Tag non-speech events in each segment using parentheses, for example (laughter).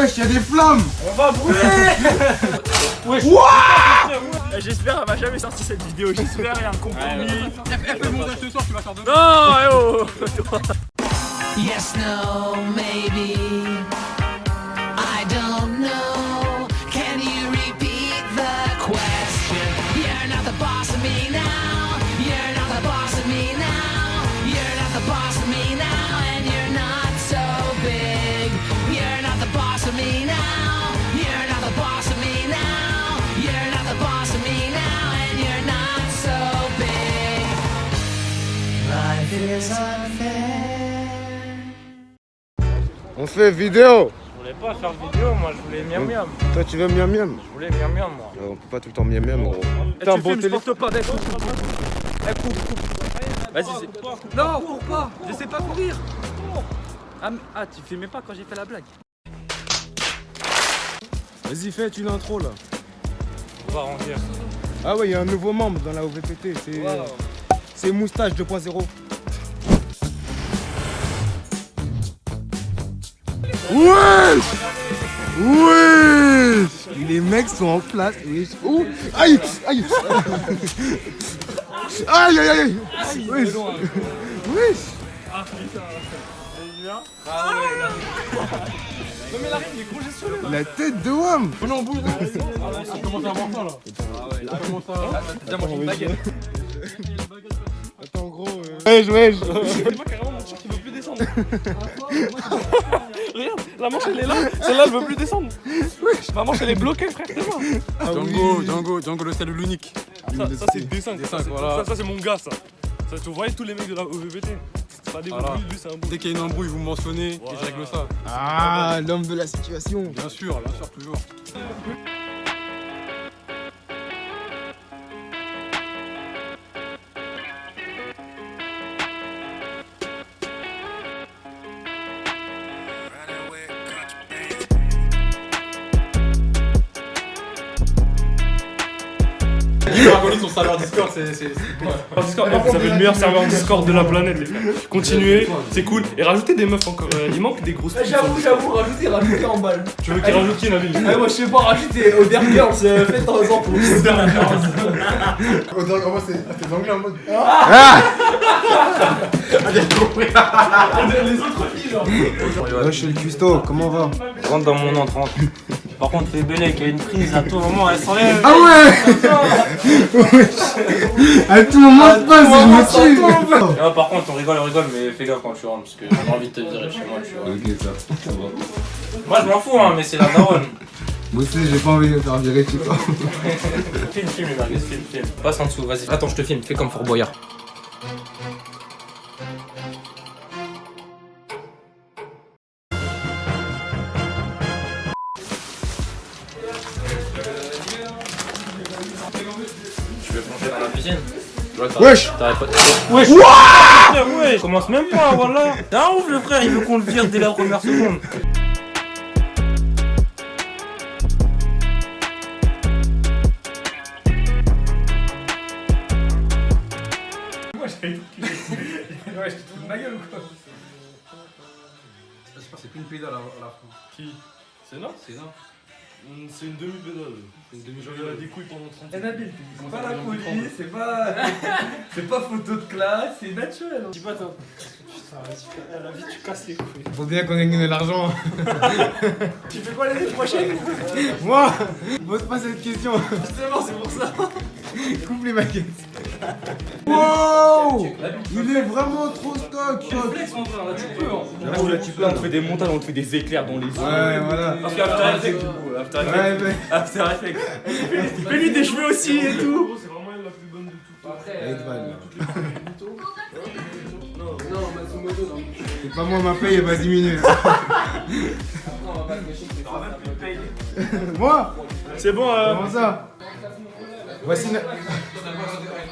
Wesh, y'a des flammes. On va brûler. (laughs) Wesh. Eh, J'espère qu'elle va jamais sortir cette vidéo, j'espère il y a un compromis. Fais le montage ce soir, tu vas faire de Non, eh oh (laughs) Yes, no, maybe. On fait vidéo Je voulais pas faire vidéo, moi je voulais miam miam. Toi, tu veux miam miam? Je voulais miam miam moi. On peut pas tout le temps miam miam, gros. Eh, T'as un tu bon filmes, je téléphone porte pas, eh, coupe, coupe. Eh. Vas-y, c'est... Non, cours pas Je sais pas courir ah, ah, tu filmais pas quand j'ai fait la blague Vas-y, fais une intro là. On va ranger. Ah ouais, il y a un nouveau membre dans la OVPT, c'est c'est Moustache 2.0. Wesh! Wesh! Les mecs sont en place. Wesh. Ouh! Aïe! Aïe! (laughs) Aïe aïe aïe! Wesh! Wesh! Non mais la rime, il est congestionné La tête de Wam. Oh non, bouge Ça commence à avoir là Ah ouais, là, commence à... Déjà, une baguette. Attends gros euh... Wesh wesh Moi carrément mon t-shirt il veut plus descendre (laughs) la manche elle est là, celle-là elle veut plus descendre Ma manche elle est bloquée frère, c'est moi Ah Django, oui. Django, Django le seul l'unique Ça, ça c'est dessin, ça, c'est- voilà. ça, ça, c'est mon gars ça ça, Tu voyais tous les mecs de la Voilà. lui un bruit Dès qu'il y a une embrouille, vous me mentionnez et Voilà. je règle ça. Ah l'homme de la situation Bien sûr, bien sûr, toujours. Son serveur Discord, c'est. vous avez le meilleur serveur Discord de la planète les frères Continuez, c'est cool Et rajoutez des meufs encore, euh, il manque des grosses filles. J'avoue, j'avoue, rajoutez, rajoutez en balle. Tu veux qu'il rajoute qui Nabil Ah, moi je sais pas, rajoutez Oder Girls, euh, faites en temps pour Oder Girls. Dirait vraiment c'est c'est anglais en mode Les autres filles, genre. Wesh le cuistot, comment on va Rentre dans mon entrance. Par contre, les il y a une prise à tout moment, elle s'enlève. Ah ouais À tout moment se passe, je me tue Ah, par contre, on rigole, on rigole, mais fais gaffe quand tu rentres, parce que j'ai envie de te virer chez moi, tu vois. Ok ça, ça va. Moi, je m'en fous, hein, mais c'est la daronne. Moi aussi j'ai pas envie de me faire virer chez toi. (laughs) Film, film, les film, film. Passe en dessous, vas-y. Attends, je te filme, fais comme Fort Boyard. Wesh. Wesh. Ouais Je commence même pas, voilà. (laughs) Un ouf le frère, il veut qu'on le vire dès la première seconde. (laughs) Ouais, je te fous de ma gueule ou quoi C'est plus une pédale à la fin. Qui? C'est là C'est Mm, C'est une demi-pédale. C'est une demi Je regarde des couilles pendant 30 Eh Nabil, c'est pas la police, c'est pas. (laughs) C'est pas photo de classe, c'est naturel. Dis pas toi. Putain, à la vie, tu casses les couilles. Faut bien qu'on gagne de l'argent. (laughs) Tu fais quoi l'année prochaine? Moi Pose pas cette question. Justement, c'est pour ça. Coupe les maquettes. Wow Il est vraiment trop stock Flex mon frère, là tu peux hein. Là tu peux, on te fait des montages, on te fait des éclairs dans les yeux. Ouais voilà. Parce qu'After Effects du coup, After Effects. Ouais mais... After Effects. Fais-lui des cheveux aussi et tout. C'est vraiment la plus bonne de toutes. Avec Val. Non, Matsumoto, non. C'est pas moi ma paye elle va diminuer. (laughs) Non, pas (laughs) de Moi? C'est bon, euh. Comment ça? Voici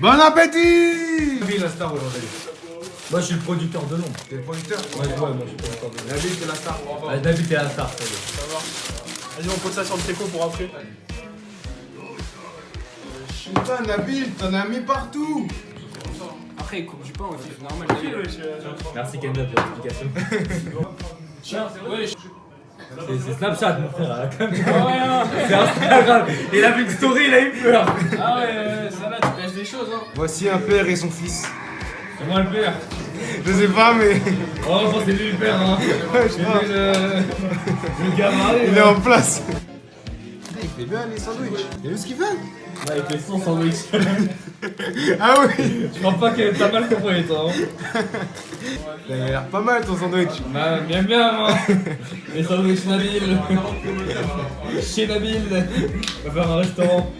Bon appétit Nabil, la star aujourd'hui. Moi, je suis le producteur de nom. T'es le producteur? Ouais, ouais, moi, je suis le producteur de t'es la star. Ah, David, t'es la star. ça est. Vas-y, on pose ça sur le tricot pour après. Putain, Nabil, t'en as mis partout Après, il coupe du pain aussi, c'est normal. Merci Kenda pour l'explication. C'est c'est Snapchat, mon frère. C'est Instagram. Il a vu une story, il a eu peur. Ah ouais, ouais, ça là, des choses, hein. Voici un père et son fils. C'est moi le père. Je sais pas, mais Oh, je pense que c'est lui le père, hein. (laughs) je lui le. Le gamin. il est en place. Il fait bien les sandwichs. T'as vu ce qu'il fait avec les 100 sandwich. (laughs) Ah oui Je crois pas que t'as mal compris, toi. Hein. A l'air pas mal ton sandwich. Bah, bien, bien, moi. Les sandwichs Nabil. Chez Nabil. On va faire un restaurant.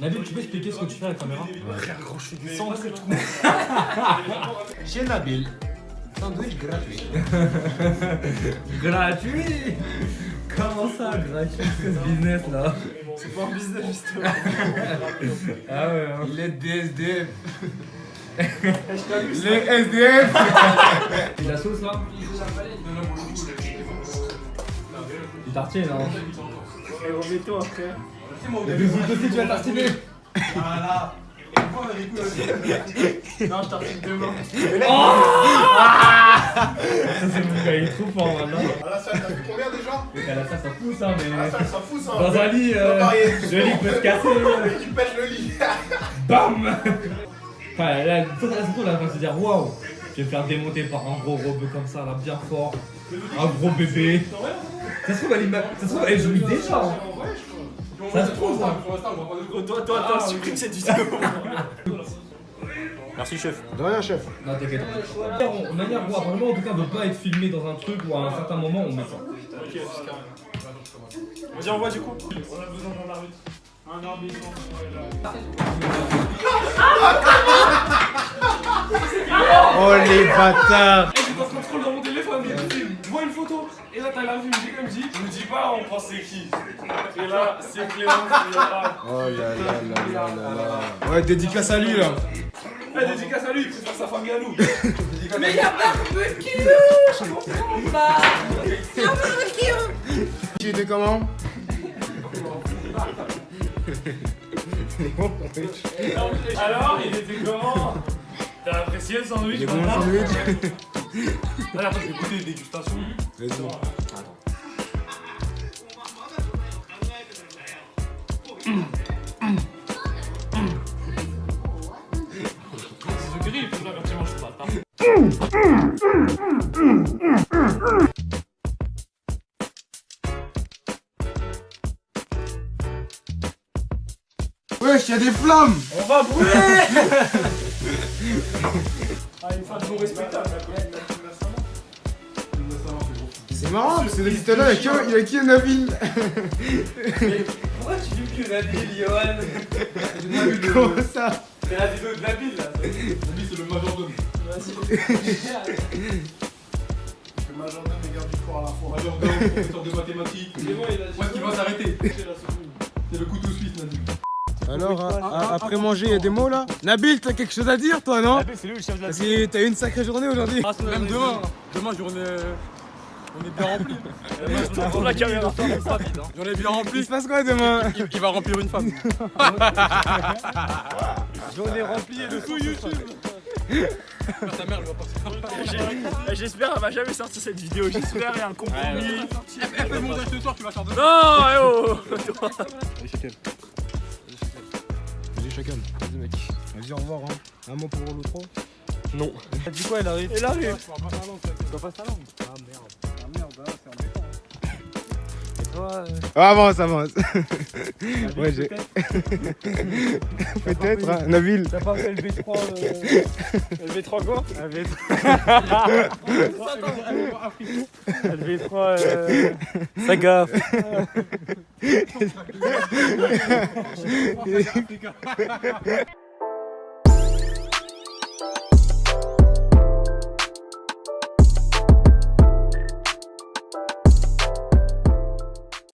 Nabil, tu peux expliquer ce que tu fais à la caméra? (laughs) Chez Nabil, sandwich gratuit. (laughs) Gratuit Comment ça, gratuit ce business là C'est pas un business, justement. (laughs) Ah ouais, hein. Il est des SDF. Les SDF (laughs) Et la sauce là Du tartine, non Remets-toi, frère. Le bisous aussi, tu vas tartiner Non, je tartine demain. Ça c'est mon gars, il est trop fort maintenant. À la salle, t'as vu combien déjà? À la salle ça pousse hein, À la mais... salle, ça fout ça. Dans un lit, euh, le lit peut se casser. (laughs) Il pète le lit. (laughs) Bam (laughs) Enfin là, ça ça, surtout là, on va se dire waouh Je vais me faire démonter par un gros robot comme ça là, bien fort. Un gros bébé. Ça se trouve, elle, ima- ça se trouve, elle joue déjà. Ça se trouve, hein. Toi, toi, toi, supprime cette vidéo. Merci, chef. De rien, chef. Non, t'inquiète. On- De manière, vraiment, en tout cas, de pas être filmé dans un truc où à un certain moment on met ça. Vas-y, envoie du coup. On a besoin d'un arbitre. Un arbitre. Oh les bâtards là t'as j'ai comme dit, je me dis pas, on pense c'est qui. Et là, c'est Clément, a Oh là là là là là là Ouais, dédicace à lui là. Eh, dédicace à lui, il préfère sa famille à nous. (laughs) Tu étais comment? Alors, il était comment? T'as apprécié le sandwich Les bons madame? Sandwichs Allez, après, je vais goûter les dégustations. Vas-y. Là, pas. Wesh, y'a des flammes On va brûler (laughs) Ah, une fin de bon respectable, C'est marrant parce que depuis tout à l'heure, il y a que- il y a qui Nabil. (laughs) Pourquoi tu dis que Nabil, Johan? Comment ça? C'est la vidéo de Nabil là. Lui, c'est le majordome. Le majordome et garde du corps à la fois. Majordome, professeur de mathématiques. C'est bon, il a Où est-ce qu'il va s'arrêter Alors, après manger, il y a des mots là Nabil, t'as quelque chose à dire toi, non c'est lui le chef de la Parce que t'as eu une sacrée journée aujourd'hui Même demain. Demain, journée. On est bien rempli. Pour (laughs) la caméra. J'en ai bien Il rempli. se passe quoi demain Il, il va remplir une femme. Journée remplie et de tout YouTube. Ta mère, elle va pas J'espère qu'elle va jamais sortir cette vidéo. J'espère, il y a un compromis. Elle fait le montage ce soir, tu vas faire deux. Non, eh oh chacun. Vas-y, mec. Vas-y, au revoir. Hein. Un mot pour l'autre. Non. T'as dit quoi, elle arrive? Elle arrive. Ah, avance, avance. (laughs) ouais, j'ai. (laughs) Peut-être, hein. Nabil. T'as pas fait le V3 Le V3 quoi? Le V3 (laughs) euh... Ça gaffe Africa.